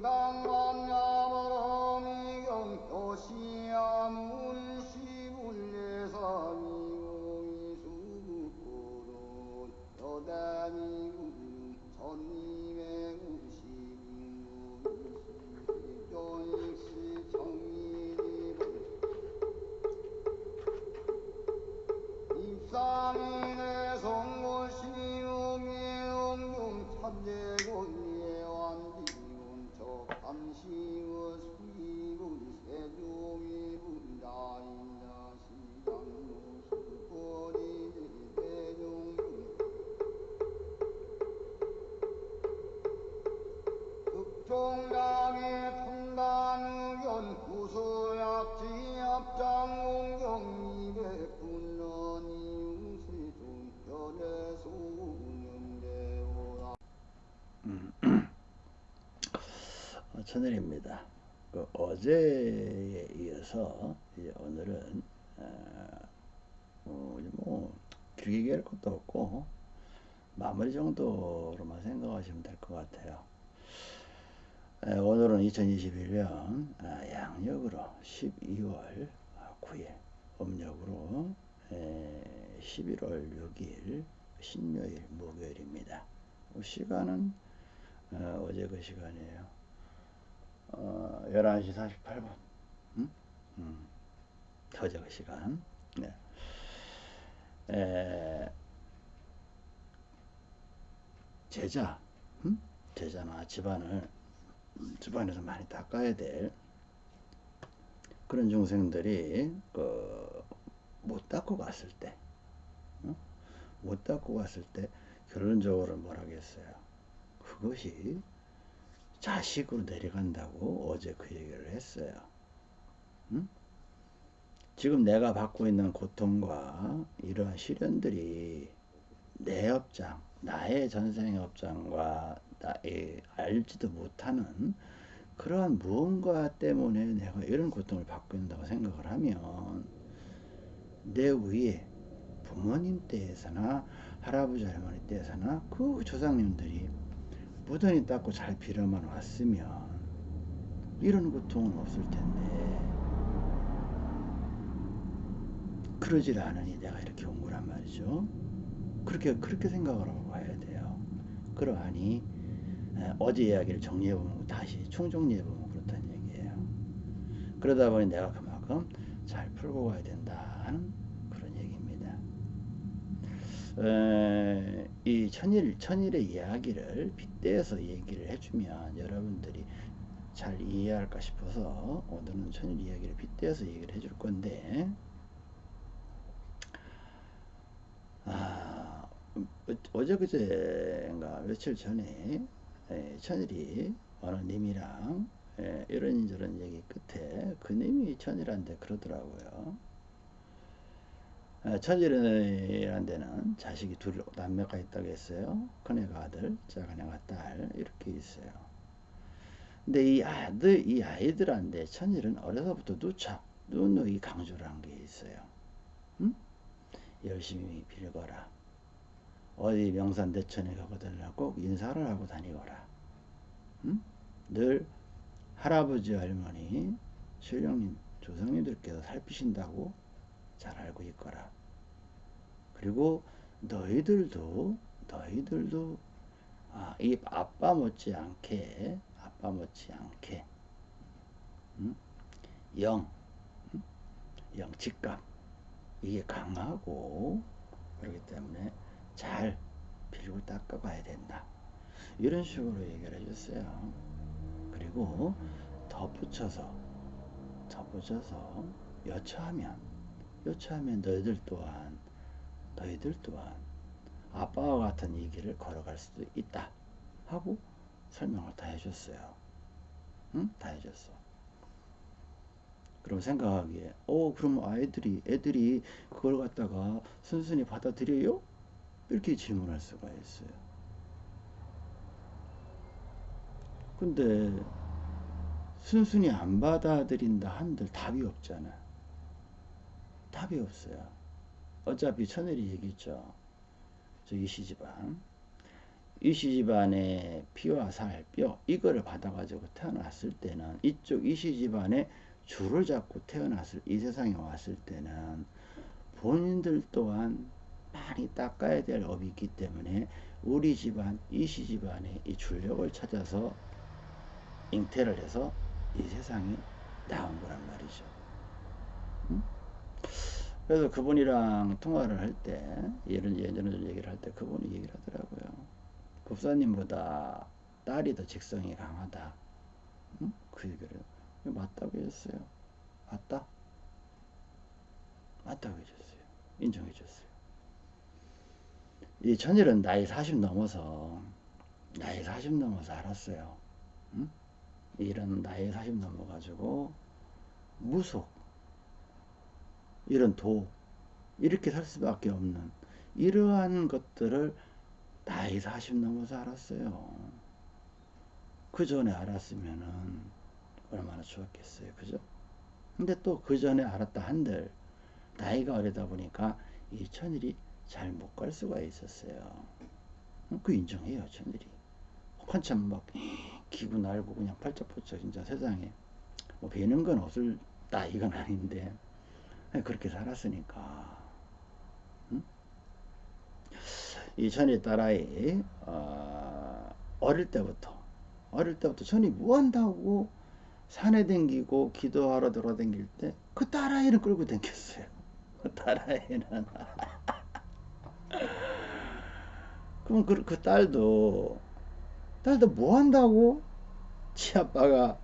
금강암야마라미경 요시 어, 천일입니다. 그 어제에 이어서 이제 오늘은 어, 뭐 길게 얘기할 것도 없고 마무리 정도로만 생각하시면 될 것 같아요. 에, 오늘은 2021년 아, 양력으로 12월 9일, 음력으로 에, 11월 6일 신요일 목요일입니다. 어, 시간은 어, 어제 그 시간이에요. 어, 11시 48분. 음? 음. 어제 그 시간. 네. 에, 제자, 음? 제자나 집안을, 집안에서 많이 닦아야 될 그런 중생들이, 그, 못 닦고 갔을 때, 어? 못 닦고 갔을 때, 결론적으로 뭐라겠어요. 그것이 자식으로 내려간다고 어제 그 얘기를 했어요. 응? 지금 내가 받고 있는 고통과 이러한 시련들이 내 업장, 나의 전생의 업장과 알지도 못하는 그러한 무언가 때문에 내가 이런 고통을 받고 있다고 생각을 하면 내 위에 부모님 때에서나 할아버지 할머니 때에서나 그 조상님들이 무던히 닦고 잘 빌어만 왔으면 이런 고통은 없을 텐데 그러질 않으니 내가 이렇게 온 거란 말이죠. 그렇게 그렇게 생각을 하고 가야 돼요. 그러하니 에, 어제 이야기를 정리해 보면 다시 총정리해 보면 그렇다는 얘기예요. 그러다 보니 내가 그만큼 잘 풀고 가야 된다 하는 그런 얘기입니다. 에, 이 천일 천일의 이야기를 빗대어서 얘기를 해주면 여러분들이 잘 이해할까 싶어서 오늘은 천일 이야기를 빗대어서 얘기를 해줄 건데 아, 어- 어제 그제인가 며칠 전에 에, 천일이 어느 님이랑 에, 이런저런 얘기 끝에 그 님이 천일한테 그러더라고요. 에, 천일이라는 데는 자식이 둘 남매가 있다고 했어요. 큰애가 아들, 작은 애가 딸 이렇게 있어요. 근데 이 아들, 이 아이들한테 천일은 어려서부터 누차 누누이 강조를 한 게 있어요. 응? 열심히 빌거라. 어디 명산대천에 가거들나 꼭 인사를 하고 다니거라. 응? 늘 할아버지 할머니 신령님 조상님들께서 살피신다고 잘 알고 있거라. 그리고 너희들도 너희들도 아, 이 아빠 못지않게 아빠 못지않게 응? 영 응? 영직감 이게 강하고 그렇기 때문에 잘 빌고 닦아가야 된다. 이런 식으로 얘기를 해줬어요. 그리고 덧붙여서 덧붙여서 여차하면 여차하면 너희들 또한 너희들 또한 아빠와 같은 이 길을 걸어갈 수도 있다 하고 설명을 다 해줬어요. 응? 다 해줬어. 그럼 생각하기에 어 그럼 아이들이 애들이 그걸 갖다가 순순히 받아들여요? 이렇게 질문할 수가 있어요. 근데 순순히 안 받아들인다 한들 답이 없잖아. 답이 없어요. 어차피 천일이 얘기했죠. 저기 시집안 이 시 집안의 피와 살, 뼈 이거를 받아가지고 태어났을 때는 이쪽 이 시 집안의 줄을 잡고 태어났을 이 세상에 왔을 때는 본인들 또한 많이 닦아야 될 업이 있기 때문에 우리 집안 이시 집안의 이 줄력을 찾아서 잉태를 해서 이 세상에 나온 거란 말이죠. 응? 그래서 그분이랑 통화를 할 때, 예를 예전에 얘기를 할 때 그분이 얘기를 하더라고요. 법사님보다 딸이 더 직성이 강하다. 응? 그 얘기를 맞다고 했어요. 맞다? 맞다고 해줬어요. 인정해줬어요. 이 천일은 나이 40 넘어서 나이 40 넘어서 알았어요. 응? 이런 나이 40 넘어가지고 무속 이런 도 이렇게 살 수밖에 없는 이러한 것들을 나이 40 넘어서 알았어요. 그 전에 알았으면은 얼마나 좋았겠어요. 그죠? 근데 또 그 전에 알았다 한들 나이가 어리다 보니까 이 천일이 잘 못 갈 수가 있었어요. 그 인정해요, 천일이. 한참 막 기구 날고 그냥 팔짝팔짝 진짜 세상에 뭐 배는 건 없을 나이건 아닌데 그렇게 살았으니까 응? 이 천이 딸아이 어, 어릴 때부터 어릴 때부터 천이 뭐 한다고 산에 댕기고 기도하러 돌아댕길 때 그 딸아이를 끌고 댕겼어요 그 딸아이는 그럼 그, 그 딸도 딸도 뭐 한다고? 치 아빠가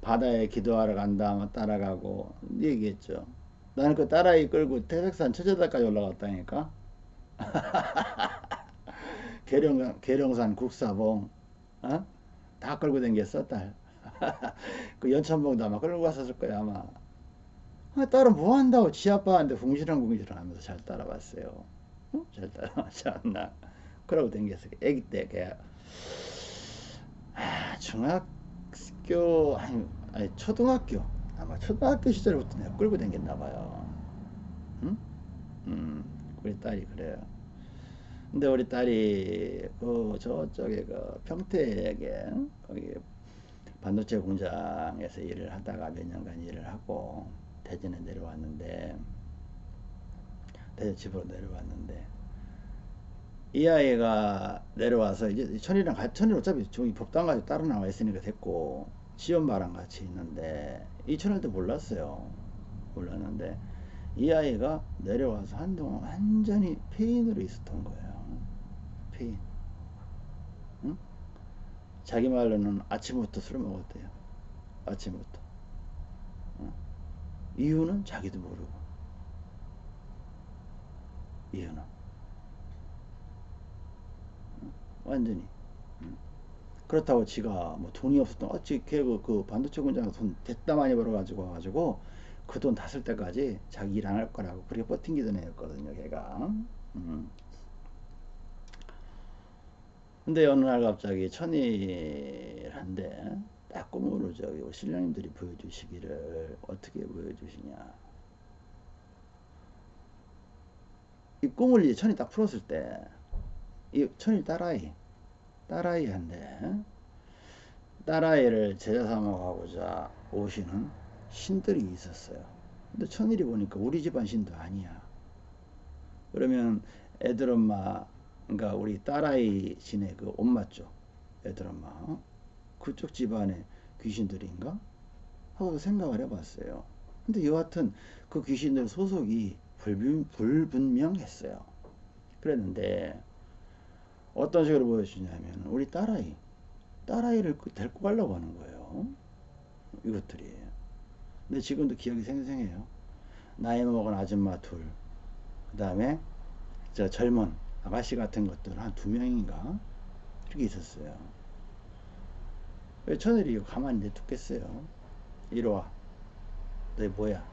바다에 기도하러 간다 하면 따라가고 얘기했죠. 나는 그 딸아이 끌고 태백산 처제다까지 올라갔다니까? 계령, 계령산 국사봉 어? 다 끌고 댕겼어 딸. 그 연천봉도 아마 끌고 갔었을 거야 아마. 아, 딸은 뭐 한다고? 지 아빠한테 궁시렁궁시렁 하면서 잘 따라왔어요. 어? 잘 따라왔지 않나 그러고 댕겼어 애기 때 걔. 아, 중학교 아니, 아니 초등학교 아마 초등학교 시절부터 내가 끌고 댕겼나 봐요 응? 음, 우리 딸이 그래요 근데 우리 딸이 그 저쪽에 그 평택에 거기 반도체 공장에서 일을 하다가 몇 년간 일을 하고 대전에 내려왔는데 대전 집으로 내려왔는데 이 아이가 내려와서 이제 천이랑 같이 천이 어차피 저기 법당 가지고 따로 나와 있으니까 됐고 시엄마랑 같이 있는데 이 천일도 몰랐어요. 몰랐는데 이 아이가 내려와서 한동안 완전히 폐인으로 있었던 거예요. 폐인. 응? 자기 말로는 아침부터 술을 먹었대요. 아침부터. 응? 이유는 자기도 모르고. 이유는 응? 완전히. 그렇다고 지가 뭐 돈이 없었던 어찌 걔그 그 반도체 공장에서 돈 됐다 많이 벌어가지고 와가지고 그 돈 다 쓸 때까지 자기 일 안 할 거라고 그렇게 버틴기도 했거든요 걔가. 음. 근데 어느 날 갑자기 천일한데 딱 꿈으로 저기 신령님들이 보여주시기를 어떻게 보여주시냐. 이 꿈을 이 천이 딱 풀었을 때 이 천일 딸아이 딸아이한테 딸아이를 제자 삼아가고자 오시는 신들이 있었어요. 근데 천일이 보니까 우리 집안 신도 아니야. 그러면 애들 엄마 그러니까 우리 딸아이 신의 그 엄마 쪽 애들 엄마 어? 그쪽 집안의 귀신들인가? 하고 생각을 해봤어요. 근데 여하튼 그 귀신들 소속이 불분, 불분명했어요. 그랬는데 어떤 식으로 보여주냐면 우리 딸아이 딸아이를 그 데리고 가려고 하는 거예요. 이것들이. 근데 지금도 기억이 생생해요. 나이 먹은 아줌마 둘 그 다음에 저 젊은 아가씨 같은 것들 한 두 명인가? 이렇게 있었어요. 왜 저들이 가만히 내두겠어요. 이리 와. 너희 뭐야?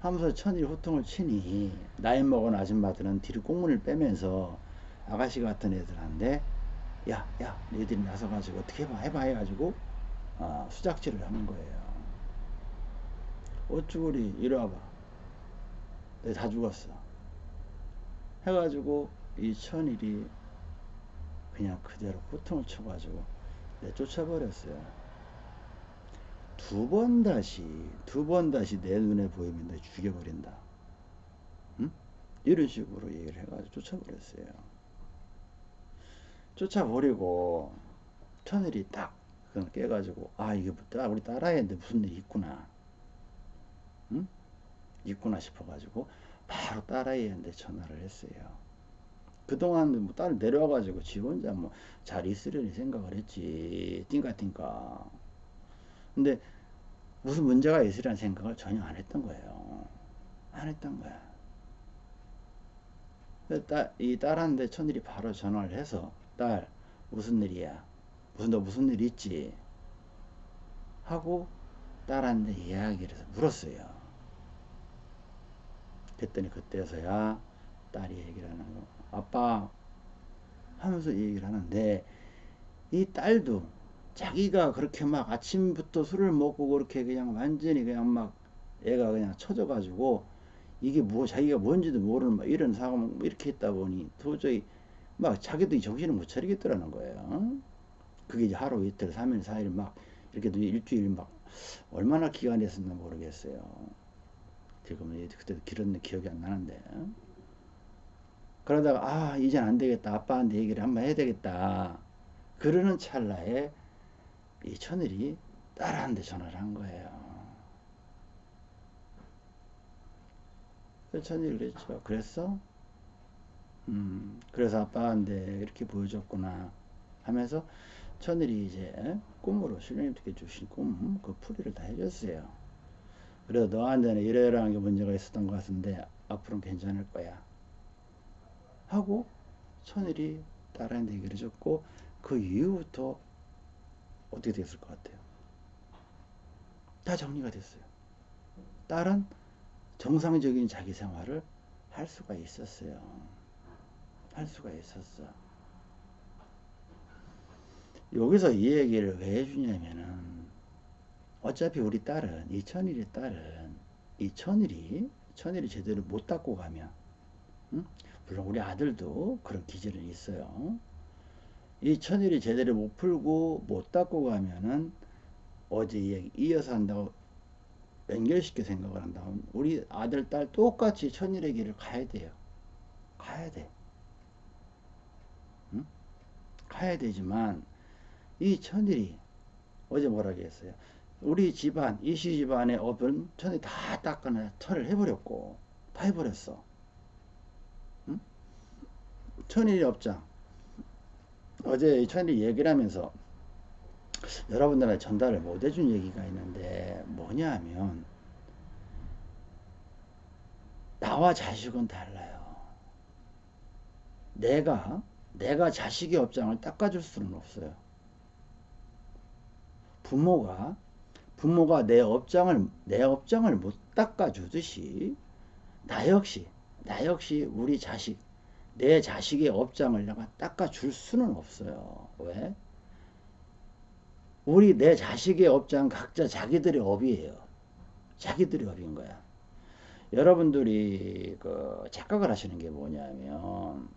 하면서 천일 호통을 치니 나이 먹은 아줌마들은 뒤로 꽁문을 빼면서 아가씨 같은 애들한테 야, 야, 너희들이 나서가지고 어떻게 해봐, 해봐 해가지고 아, 수작질을 하는 거예요. 어쭈구리 이리 와봐. 너희 다 죽었어. 해가지고 이 천일이 그냥 그대로 호통을 쳐가지고 내쫓아버렸어요. 두 번 다시 두 번 다시 내 눈에 보이면 내 죽여버린다. 응? 이런 식으로 얘기를 해가지고 쫓아버렸어요. 쫓아버리고 천일이 딱 그걸 깨가지고 아 이게 딱 우리 딸아이인데 무슨 일이 있구나. 응? 있구나 싶어가지고 바로 딸아이한테 전화를 했어요. 그동안 뭐 딸 내려와가지고 지 혼자 뭐 잘 있으려니 생각을 했지. 띵까띵까. 근데 무슨 문제가 있으리라는 생각을 전혀 안 했던 거예요. 안 했던 거야. 딸, 이 딸한테 천일이 바로 전화를 해서 딸 무슨 일이야? 무슨 너 무슨 일 있지? 하고 딸한테 이야기를 물었어요. 그랬더니 그때서야 딸이 얘기를 하는 거. 아빠 하면서 얘기를 하는데 이 딸도 자기가 그렇게 막 아침부터 술을 먹고 그렇게 그냥 완전히 그냥 막 애가 그냥 처져가지고 이게 뭐 자기가 뭔지도 모르는 막 이런 상황 이렇게 했다 보니 도저히 막 자기도 정신을 못 차리겠더라는 거예요. 그게 이제 하루 이틀, 3일, 4일 막 이렇게 일주일 막 얼마나 기간이 있었나 모르겠어요. 지금은 그때도 길었는 기억이 안 나는데. 그러다가 아 이젠 안 되겠다 아빠한테 얘기를 한번 해야 되겠다 그러는 찰나에 이 천일이 딸한테 전화를 한 거예요 그래서 천일이 그랬죠 그랬어? 음 그래서 아빠한테 이렇게 보여줬구나 하면서 천일이 이제 꿈으로 신령님께 주신 꿈 그 풀이를 다 해줬어요 그래서 너한테는 이러이러한 게 문제가 있었던 것 같은데 앞으로는 괜찮을 거야 하고 천일이 딸한테 얘기를 해줬고 그 이후부터 어떻게 됐을 것 같아요? 다 정리가 됐어요. 딸은 정상적인 자기 생활을 할 수가 있었어요. 할 수가 있었어. 여기서 이 얘기를 왜 해주냐면은 어차피 우리 딸은 이 천일의 딸은 이 천일이 천일이 제대로 못 닦고 가면 응? 물론 우리 아들도 그런 기질은 있어요. 이 천일이 제대로 못 풀고 못 닦고 가면은 어제 이야기 이어서 한다고 연결시켜 생각을 한다면 우리 아들 딸 똑같이 천일의 길을 가야 돼요. 가야 돼. 응? 가야 되지만 이 천일이 어제 뭐라 그랬어요? 우리 집안 이시 집안의 업은 천이 다 닦아내 털을 해버렸고 다 해버렸어. 천일이 업장 어제 천일이 얘기를 하면서 여러분들한테 전달을 못 해준 얘기가 있는데 뭐냐 하면 나와 자식은 달라요 내가 내가 자식의 업장을 닦아줄 수는 없어요 부모가 부모가 내 업장을 내 업장을 못 닦아주듯이 나 역시 나 역시 우리 자식 내 자식의 업장을 내가 닦아줄 수는 없어요. 왜? 우리 내 자식의 업장 각자 자기들의 업이에요. 자기들의 업인 거야. 여러분들이 그 착각을 하시는 게 뭐냐면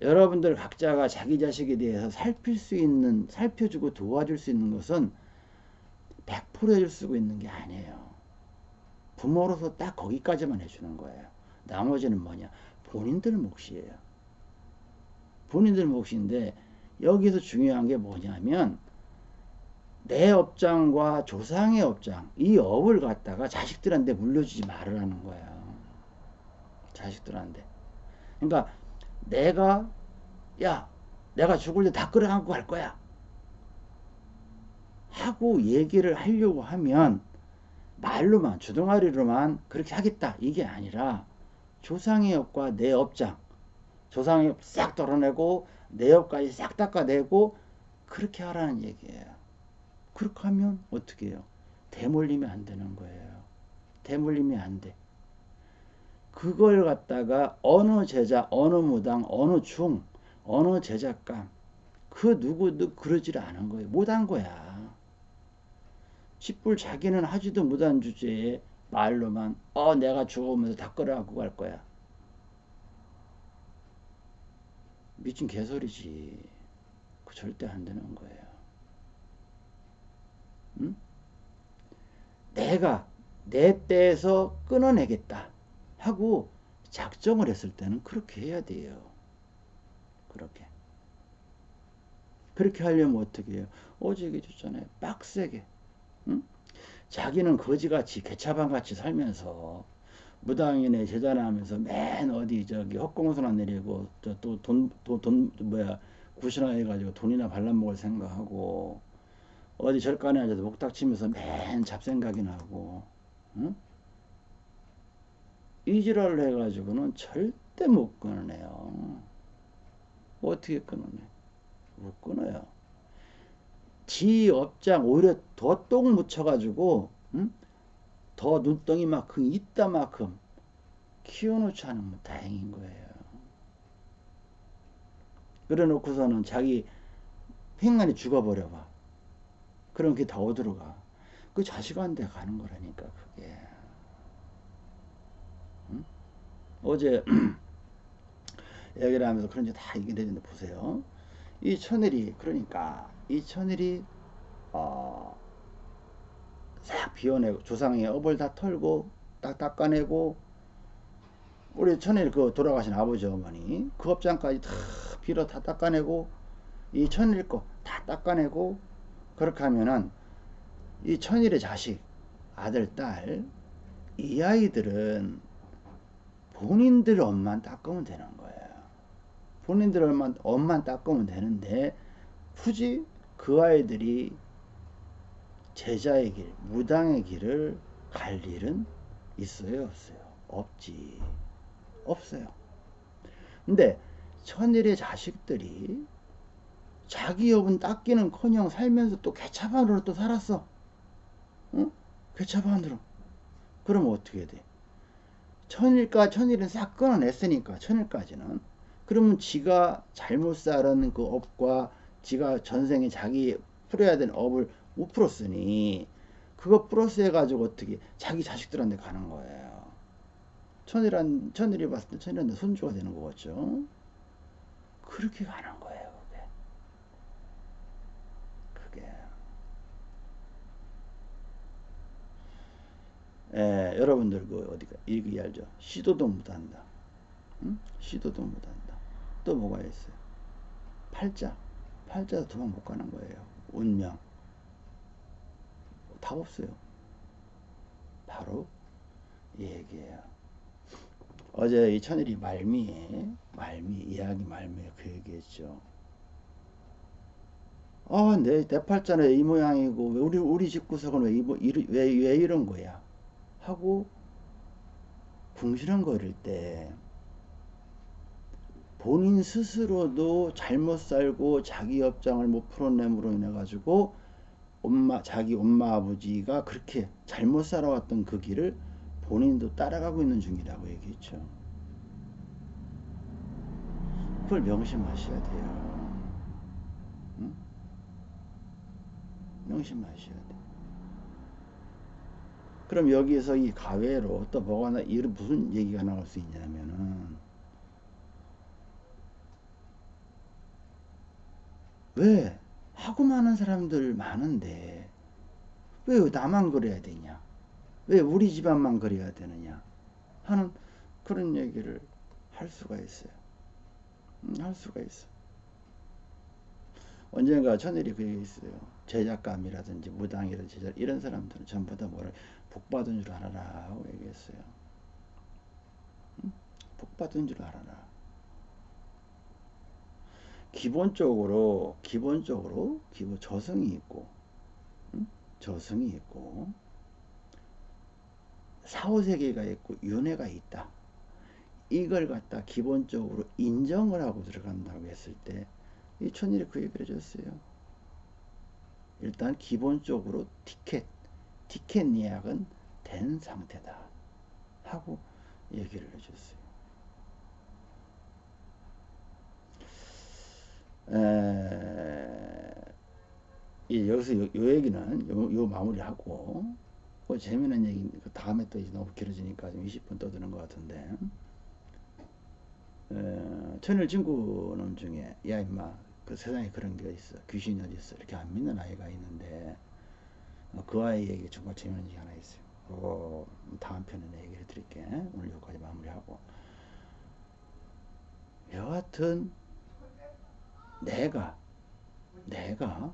여러분들 각자가 자기 자식에 대해서 살필 수 있는 살펴주고 도와줄 수 있는 것은 100% 해줄 수 있는 게 아니에요. 부모로서 딱 거기까지만 해주는 거예요. 나머지는 뭐냐? 본인들 몫이에요. 본인들 몫인데 여기서 중요한 게 뭐냐면 내 업장과 조상의 업장 이 업을 갖다가 자식들한테 물려주지 말으라는 거야. 자식들한테. 그러니까 내가 야 내가 죽을 때다 끌어안고 갈 거야. 하고 얘기를 하려고 하면 말로만 주둥아리로만 그렇게 하겠다 이게 아니라 조상의 업과 내 업장 조상의 업싹 덜어내고 내 업까지 싹 닦아내고 그렇게 하라는 얘기예요. 그렇게 하면 어떻게 해요? 대물림이 안 되는 거예요. 대물림이 안 돼. 그걸 갖다가 어느 제자, 어느 무당, 어느 중, 어느 제작감 그 누구도 그러질 않은 거예요. 못한 거야. 집불 자기는 하지도 못한 주제에 말로만 어 내가 죽으면서 다 끌어안고 갈 거야. 미친 개소리지. 그 절대 안 되는 거예요. 응? 내가 내 때에서 끊어내겠다 하고 작정을 했을 때는 그렇게 해야 돼요. 그렇게. 그렇게 하려면 어떻게 해요? 어제 얘기해줬잖아요. 빡세게. 응? 자기는 거지같이 개차반같이 살면서 무당이네 제자나 하면서 맨 어디 저기 헛공수나 내리고 또돈돈 뭐야 구신화 해가지고 돈이나 발라먹을 생각하고 어디 절간에 앉아서 목닥치면서 맨 잡생각이나 하고 응? 이지랄을 해가지고는 절대 못 끊어내요. 어떻게 끊어내? 못 끊어요. 지 업장 오히려 더 똥 묻혀가지고 응? 더 눈덩이만큼 있다만큼 키워놓지 않으면 다행인 거예요. 그래 놓고서는 자기 행간이 죽어버려봐. 그럼 그게 다 어디로 가? 그 자식한테 가는 거라니까 그게. 응? 어제 얘기를 하면서 그런 지 다 얘기를 했는데 보세요. 이 천일이 그러니까 이 천일이 어, 싹 비워내고 조상의 업을 다 털고 딱 닦아내고 우리 천일 그 돌아가신 아버지 어머니 그 업장까지 다 빌어 다 닦아내고 이 천일 거 다 닦아내고 그렇게 하면은 이 천일의 자식 아들 딸 이 아이들은 본인들 엄만 닦으면 되는 거예요. 본인들 엄만, 엄만 닦으면 되는데 굳이 그 아이들이 제자의 길, 무당의 길을 갈 일은 있어요, 없어요? 없지. 없어요. 근데 천일의 자식들이 자기 업은 닦기는 커녕 살면서 또 개차반으로 또 살았어. 응? 개차반으로. 그럼 어떻게 돼? 천일까 천일은 싹 끊어냈으니까 천일까지는 그러면 지가 잘못 살은 그 업과 지가 전생에 자기 풀어야 되는 업을 못 풀었으니 그거 플러스 해가지고 어떻게 자기 자식들한테 가는 거예요. 천일한 천일이 봤을 때 천일한테 손주가 되는 거겠죠. 그렇게 가는 거예요. 그게. 그게. 에, 여러분들 그 어디가 이기 알죠? 시도도 못한다. 응? 시도도 못한다. 또 뭐가 있어요? 팔자. 팔자도 도망 못 가는 거예요. 운명. 답 없어요. 바로 이 얘기예요. 어제 이 천일이 말미에 말미 이야기 말미에 그 얘기했죠. 아, 내, 내 팔자는 이 모양이고 왜 우리 우리 집 구석은 왜, 이, 왜, 왜 이런 거야? 하고 궁시렁거릴 때 본인 스스로도 잘못 살고 자기 업장을 못 풀어냄으로 인해 가지고 엄마 자기 엄마 아버지가 그렇게 잘못 살아왔던 그 길을 본인도 따라가고 있는 중이라고 얘기했죠. 그걸 명심하셔야 돼요. 응? 명심하셔야 돼. 그럼 여기에서 이 가외로 또 뭐가 나, 이 무슨 얘기가 나올 수 있냐면은 왜 하고 많은 사람들 많은데 왜 나만 그래야 되냐? 왜 우리 집안만 그래야 되느냐? 하는 그런 얘기를 할 수가 있어요. 음, 할 수가 있어. 언젠가 천일이 그 얘기 있어요. 제작감이라든지 무당이라든지 이런 사람들은 전부 다 뭐를 복받은 줄 알아라 하고 얘기했어요. 음? 복받은 줄 알아라. 기본적으로 기본적으로 기본 저승이 있고 응? 저승이 있고 사후세계가 있고 윤회가 있다. 이걸 갖다 기본적으로 인정을 하고 들어간다고 했을 때 이 천일이 그 얘기를 해줬어요. 일단 기본적으로 티켓 티켓 예약은 된 상태다 하고 얘기를 해줬어요. 에, 여기서 요, 요 얘기는 요, 요 마무리하고 그 재미있는 얘기 그 다음에 또 이제 너무 길어지니까 좀 20분 떠드는 것 같은데. 어, 천일 친구 놈 중에 야 임마. 그 세상에 그런 게 있어. 귀신이 어디 있어? 이렇게 안 믿는 아이가 있는데 어, 그 아이에게 정말 재미있는 게 하나 있어요. 그거 다음 편에 얘기해 드릴게. 오늘 여기까지 마무리하고 여하튼 내가 내가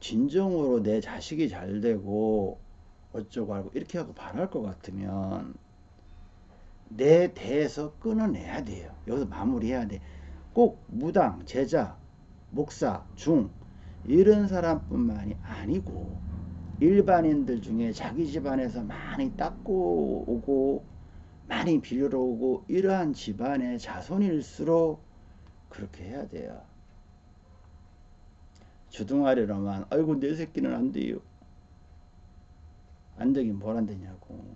진정으로 내 자식이 잘 되고 어쩌고 하고 이렇게 하고 바랄 것 같으면 내 대에서 끊어내야 돼요. 여기서 마무리해야 돼. 꼭 무당, 제자, 목사, 중 이런 사람뿐만이 아니고 일반인들 중에 자기 집안에서 많이 닦고 오고 많이 빌려 오고 이러한 집안의 자손일수록 그렇게 해야 돼요. 주둥아리로만 아이고 내 새끼는 안 돼요. 안 되긴 뭘 안 되냐고.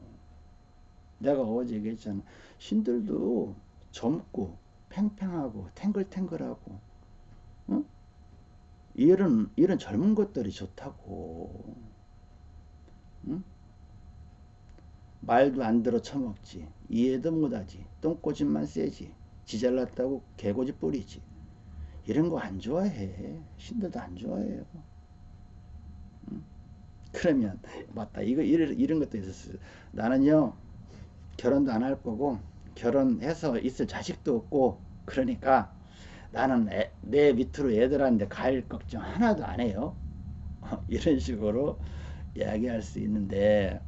내가 어제 얘기했잖아. 신들도 젊고 팽팽하고 탱글탱글하고 응? 이런 이런 젊은 것들이 좋다고. 응? 말도 안 들어 처먹지. 이해도 못하지. 똥꼬집만 세지. 지잘났다고 개고지 뿌리지. 이런 거 안 좋아해. 신들도 안 좋아해요. 응? 그러면 맞다. 이거 이런, 이런 것도 있었어요. 나는요 결혼도 안 할 거고 결혼해서 있을 자식도 없고 그러니까 나는 애, 내 밑으로 애들한테 갈 걱정 하나도 안 해요. 이런 식으로 이야기할 수 있는데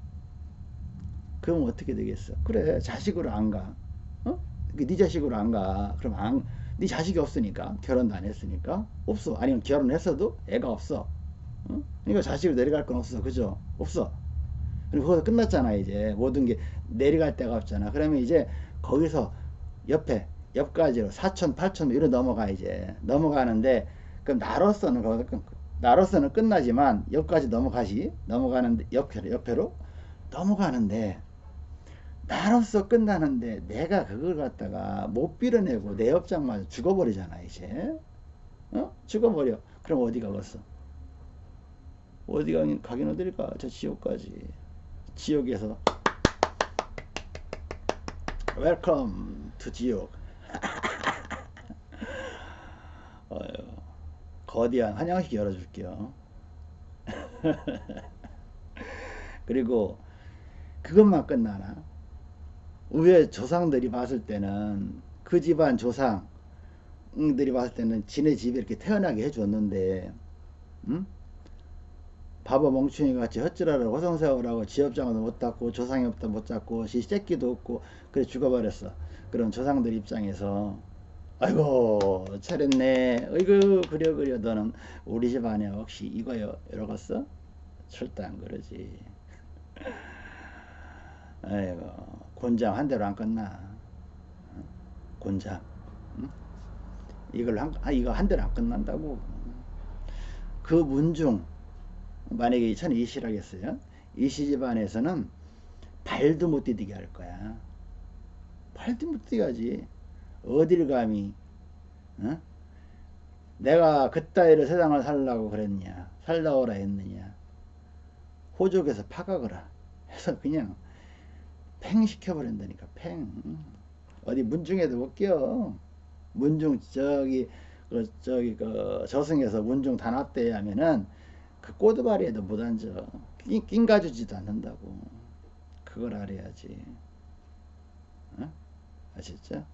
그럼 어떻게 되겠어? 그래 자식으로 안 가. 어? 네 자식으로 안 가. 그럼 안, 네 자식이 없으니까 결혼도 안 했으니까 없어. 아니면 결혼했어도 애가 없어. 어? 그러니까 자식으로 내려갈 건 없어. 그죠? 없어. 그리고 거기서 끝났잖아 이제 모든 게 내려갈 데가 없잖아. 그러면 이제 거기서 옆에 옆가지로 4천, 8천 이로 넘어가 이제 넘어가는데 그럼 나로서는 나로서는 끝나지만 옆까지 넘어가시 넘어가는데 옆으로 옆으로 넘어가는데 나로서 끝나는데 내가 그걸 갖다가 못 빌어내고 내 옆장마저 죽어버리잖아 이제. 어? 죽어버려. 그럼 어디 가겠어? 어디 가긴 가긴 어딜까? 저 지옥까지. 지옥에서. Welcome to 지옥 어휴, 거대한 환영식 열어줄게요. 그리고 그것만 끝나나? 위에 조상들이 봤을 때는 그 집안 조상들이 봤을 때는 지네 집에 이렇게 태어나게 해줬는데 응? 바보 멍충이 같이 헛질하라고 허성세우라고 지업장도 못 닦고 조상이 없다 못 잡고 시 새끼도 없고 그래 죽어버렸어. 그런 조상들 입장에서 아이고 차렸네. 어이구 그려 그려. 너는 우리 집 안에 혹시 이거요? 이러겠어? 절대 안 그러지. 아이고 곤장 한 대로 안 끝나. 곤장. 응? 이걸 한, 아, 이거 한 대로 안 끝난다고? 그 문중 만약에 천 이시라겠어요? 이시 집안에서는 발도 못 디디게 할 거야. 발도 못 디디게 하지 어딜 감히 어? 내가 그따위로 세상을 살라고 그랬냐 살라오라 했느냐. 호족에서 파각을라 해서 그냥 팽 시켜버린다니까 팽. 어디 문중에도 못 껴 문중 저기 그 저기 그 저승에서 문중 단합대 하면은 그 꼬드바리에도 못 앉아. 낀, 낀 가주지도 않는다고. 그걸 알아야지. 어? 아셨죠?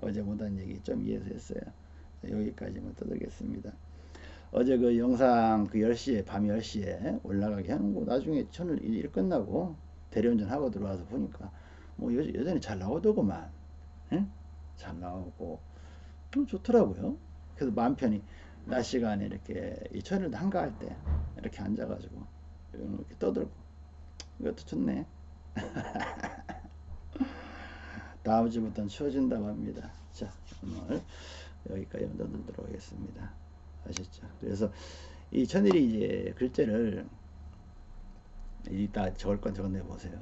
어제 못한 얘기 좀 이해해서 했어요. 여기까지만 떠들겠습니다. 어제 그 영상 그 10시에 밤 10시에 올라가게 하는 거 나중에 저는 일 끝나고 대리운전 하고 들어와서 보니까 뭐 여, 여전히 잘 나오더구만. 예? 잘 나오고. 좀 좋더라고요. 그래서 마음 편히 낮 시간에 이렇게 이 천을 한가할 때 이렇게 앉아가지고 이렇게 떠들고. 이것도 좋네 다음 주부터는 추워진다고 합니다 자 오늘 여기까지 떠들도록 하겠습니다 아셨죠 그래서 이 천일이 이제 글자를 이따 적을 건 적어내 보세요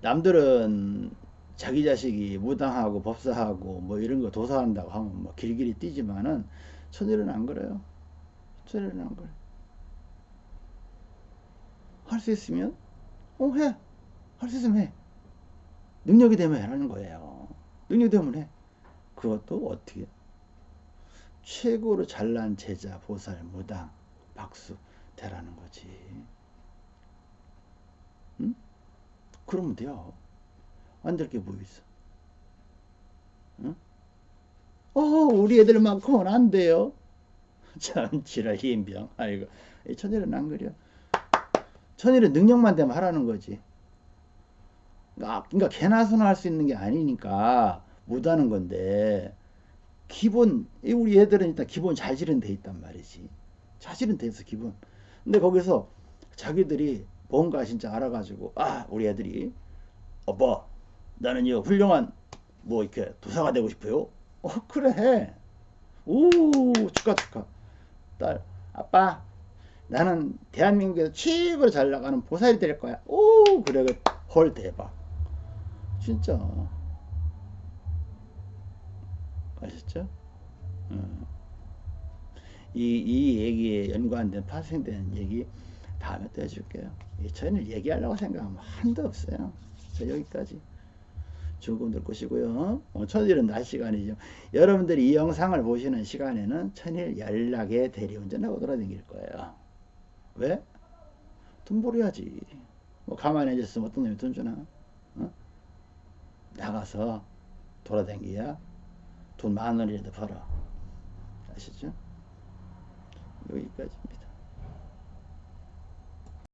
남들은 자기 자식이 무당하고 법사하고 뭐 이런 거 도사한다고 하면 뭐 길길이 뛰지만은 천일은 안 그래요. 천일은 안 그래. 할 수 있으면 어 해. 할 수 있으면 해. 능력이 되면 하는 거예요. 능력 때문에 그것도 어떻게 최고로 잘난 제자 보살 무당 박수 대라는 거지. 응? 그러면 돼요. 안 될 게 뭐 있어? 응? 어, 우리 애들만큼은 안 돼요. 참 지랄 희인병. 아이고, 이 천일은 안 그려. 천일은 능력만 되면 하라는 거지. 그러니까, 그러니까 개나 소나 할 수 있는 게 아니니까 못하는 건데 기본 이 우리 애들은 일단 기본 자질은 돼 있단 말이지. 자질은 돼 있어 기본. 근데 거기서 자기들이 뭔가 진짜 알아가지고 아 우리 애들이 오빠 나는 이 훌륭한 뭐 이렇게 도사가 되고 싶어요. 어 그래 해. 오 축하 축하. 딸 아빠 나는 대한민국에서 최고로 잘 나가는 보살이 될 거야. 오 그래. 헐 대박. 진짜 아셨죠? 어. 이, 이 얘기에 연관된 파생되는 얘기 다음에 또 해줄게요. 이 저희는 얘기하려고 생각하면 한도 없어요. 자, 여기까지. 조금 들 것이고요. 어, 천일은 낮 시간이죠. 여러분들이 이 영상을 보시는 시간에는 천일 연락에 대리운전하고 돌아다닐 거예요. 왜? 돈 벌어야지. 뭐 가만히 앉았으면 어떤 놈이 돈 주나? 어? 나가서 돌아다니야 돈 만 원이라도 벌어. 아시죠? 여기까지입니다.